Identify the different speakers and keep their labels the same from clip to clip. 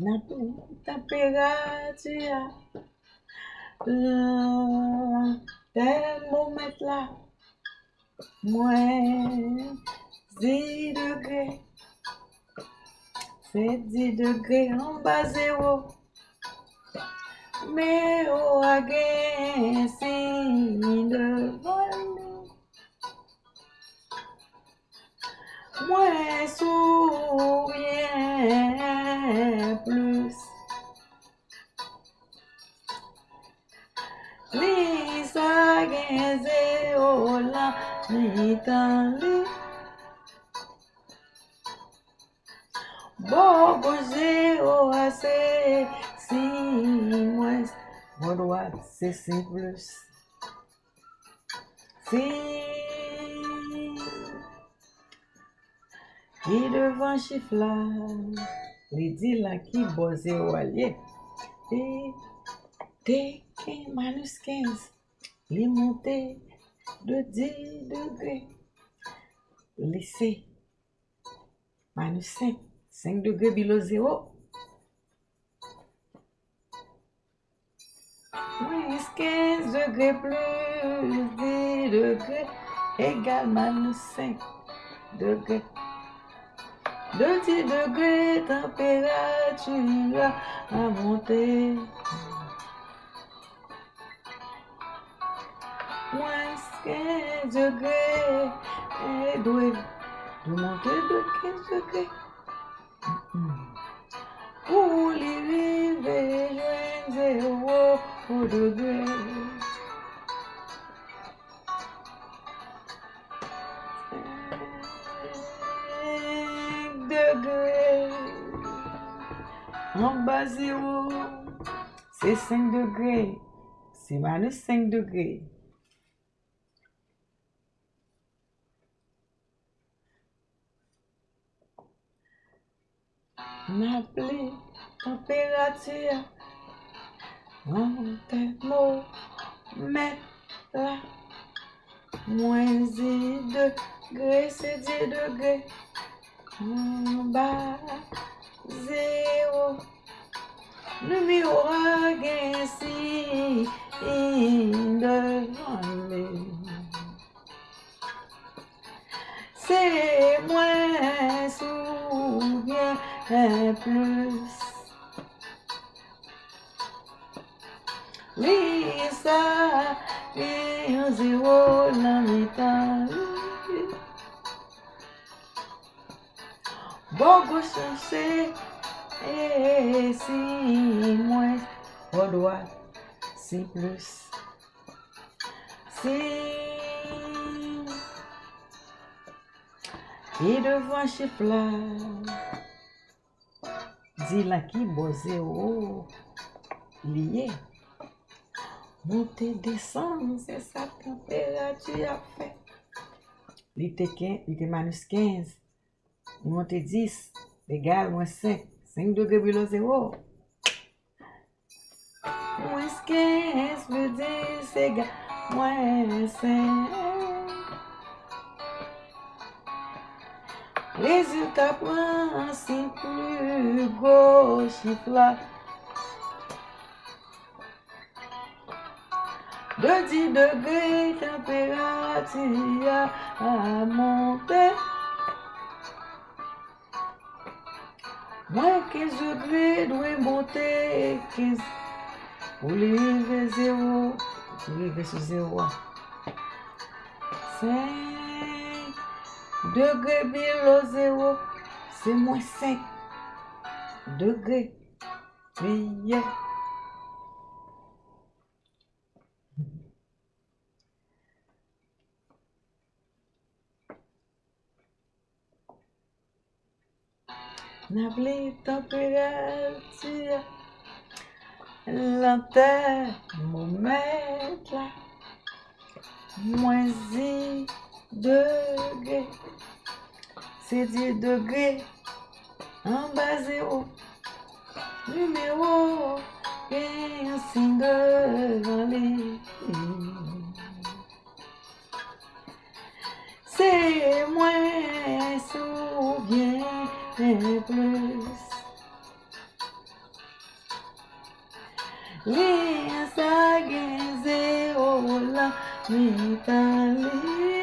Speaker 1: Na pli temperature termomètre là moins 10 degrés c'est 10 degrés en bas zéro mais au again signe devant nous moins sourire dan li. Bo goje o ase, si mwes, bon wad se se plus. Si, ki devan chifla, li di la ki boze walye. Te, te, ke manus kens, li monte. De 10 degrés C minus 5 5 degrés below zéro Moins 15 degrés plus 10 degrés égale minus 5 degrés. De 10 degrés, température a monté. 15 degrés et doit monter de 15 degrés. Pour l'arrivée, joindre zéro au degré. Degrés. En bas zéro, c'est 5 degrés. C'est minus 5 degrés. N'appelez température en là. Moins 10 degrés, c'est 10 degrés. En bas, zéro. Numéro gain si devant. C'est moins ou bien plus. Lisa, et un zéro la métal. Bon, go chercher, et si au droit, si plus. Si. Et devant chiffre Di la ki boze ou liye. Monte desan, se sa temperati a fe. Li te, te manus 15, li monte 10, legal mwen 5, 5 degre bilo 0. Mwen 15 vede se ga, mwen 5. Résultat prend un signe plus gros chiffre là. De 10 degrés, température a monté. Moins 15 degrés doit monter 15 pour lever zéro. Pour lever sur zéro. 5 degrés below zéro, c'est moins 5 degrés. Yeah. N'appelez température, la thermomètre là, moins 10 degrés, c'est 10 degrés, en bas zéro, numéro, et un signe devant les. C'est moins ou bien plus. Li sa gen zero la mi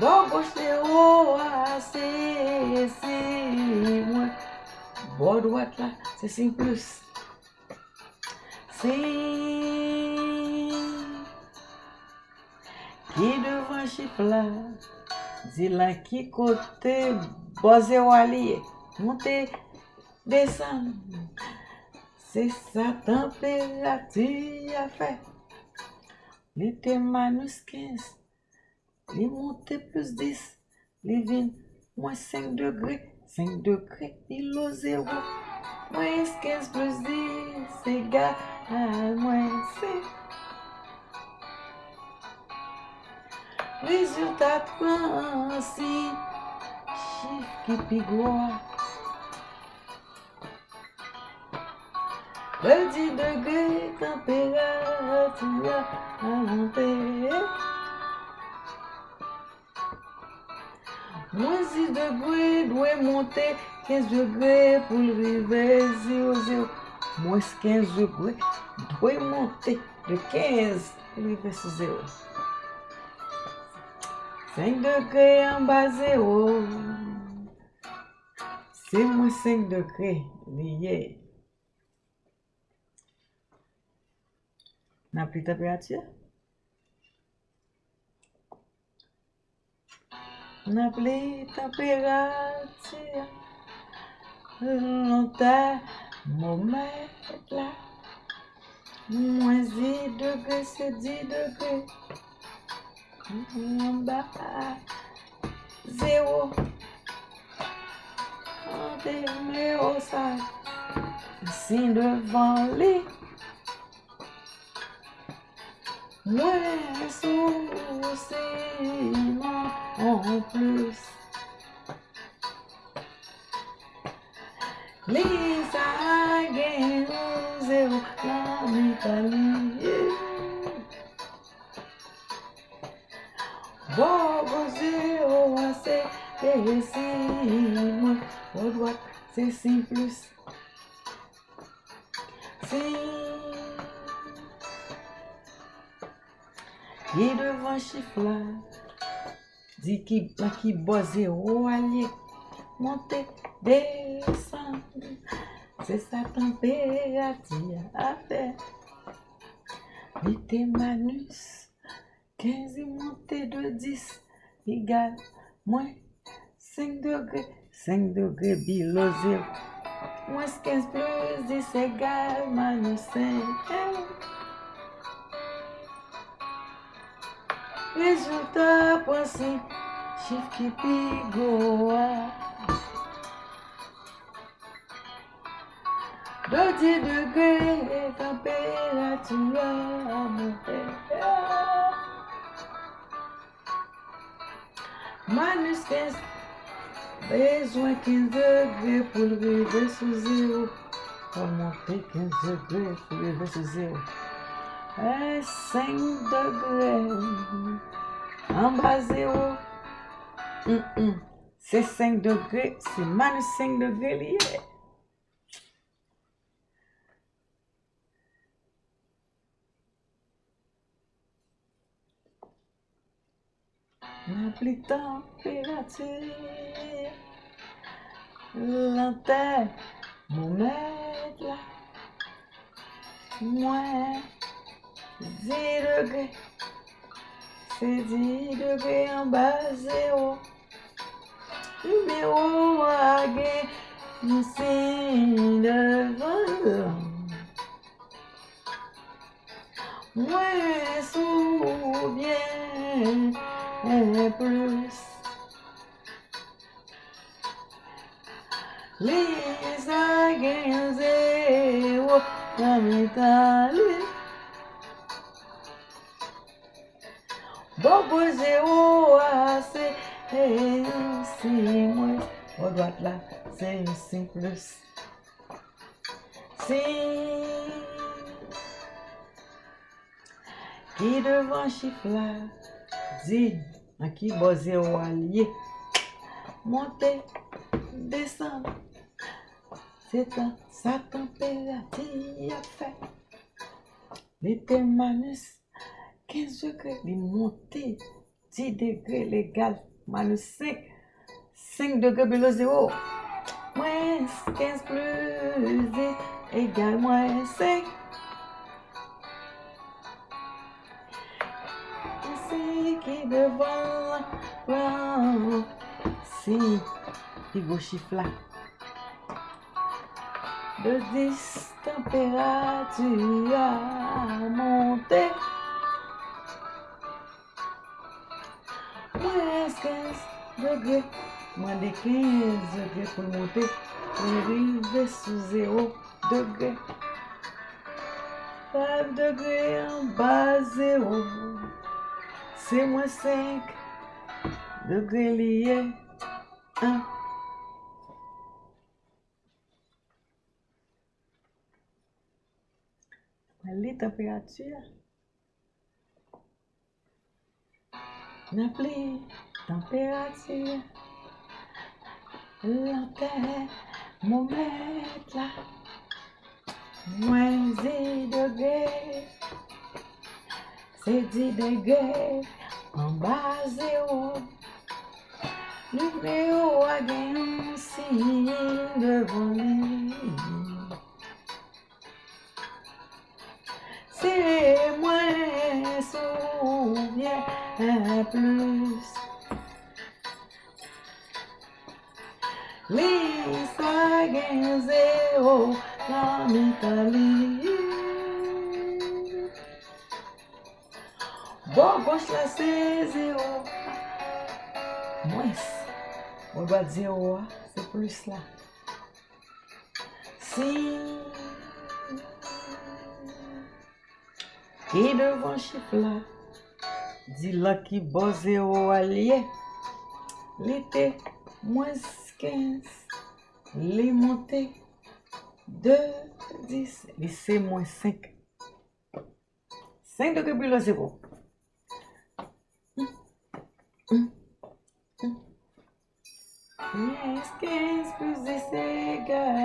Speaker 1: Bo gauche o a se se mwen Bo dwat la se sin plus. Se Ki devan chif la Di la ki kote boze waliye Monte desan Se sa temperati a fe Li te manus 15 li monte plus 10, li vin mwen 5 degre, 5 degre, ilo 0, mwen 15 plus 10, egal mwen 5. Rezultat pransi, chif ki pigwa, Le 10 degrés, température à monter. Mwen zi degwe dwe monte, 15 degwe pou l'rive 0-0. Mwen se 15 degwe dwe monte, de 15 pou l'rive 0. 5 degwe an ba 0. Se mwen 5 degwe liye. Nan pli tepe atye? Na pli temperatye. Lonta mou met la. Mwen zi degre se di degre. Mwen ba zero. Ante me osa. Sin devan li. Mwen sou seman an plus Li sa gen zero la mi paliye Bo bo zero a se e si plus. Si Ki devan chif la, Di ki, ki boze ou alye, monte, desan, se sa temperatia apè. Vite manus, kenzi monte de dis, igal, mwen, 5 degre, 5 degre bilo zil. Mwen skens plus, dis egal, manus 5, egal. Rezultat pwansi, chif ki pi gowa. Do di degre, temperatura monte. Manus 15, bezwen 15 degre pou lrive sou 0. Pou monte 15 degre pou lrive sou 0. 5 degrés en bas zéro. C'est 5 degrés, c'est minus 5 degrés lié. La plus température, l'antenne, mon là, moins 10 degrés. C'est 10 degrés en bas, zéro. Numéro à gagner, c'est devant. Moins sous bien plus. Les again zéro, la métal. bouje ou ase E yon si mwen Ou doat la se yon si plus. Si Ki devan chifla Di An ki bouje ou alye Monte Desan Se tan sa tempera Ti a fe Li te manus 15 degrés, il monté 10 degrés légal, minus 5, 5 degrés below zéro. Moins 15 plus égale moins 5. C'est qui devant la Si, il go chiffre là. De 10 température a Moins 15 degrés. Moins de 15 degrés pour monter. Pour arriver sous 0 degrés. 5 degrés en bas 0. C'est moins 5 degrés liés. 1. Les températures. N'appelez température. La terre, mon maître. Moins 10 degrés. C'est 10 degrés en bas zéro. Numéro un signe devant lui. Souviens plus. Lisa gagne zéro en Italie. Bon, gauche là c'est zéro. Moins. On doit dire zéro, c'est plus là. Si. Et devant chiffre là, dit là qui bon zéro allié. L'été, moins 15. Les montées, 2, 10. Lycée, moins 5. 5 degrés below zéro. Moins 15 plus 10 égale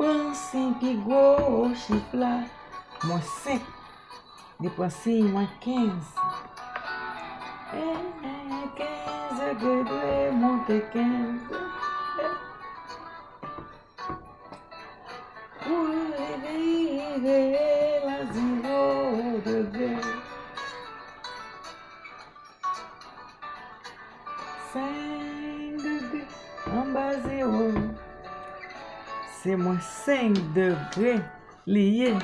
Speaker 1: moins 5. Résultat, pensez pi gros chiffre là, moins 5. Dépensez moins 15. Et 15 degrés, monter 15. Pour arriver à C'est moins 5 degrés liés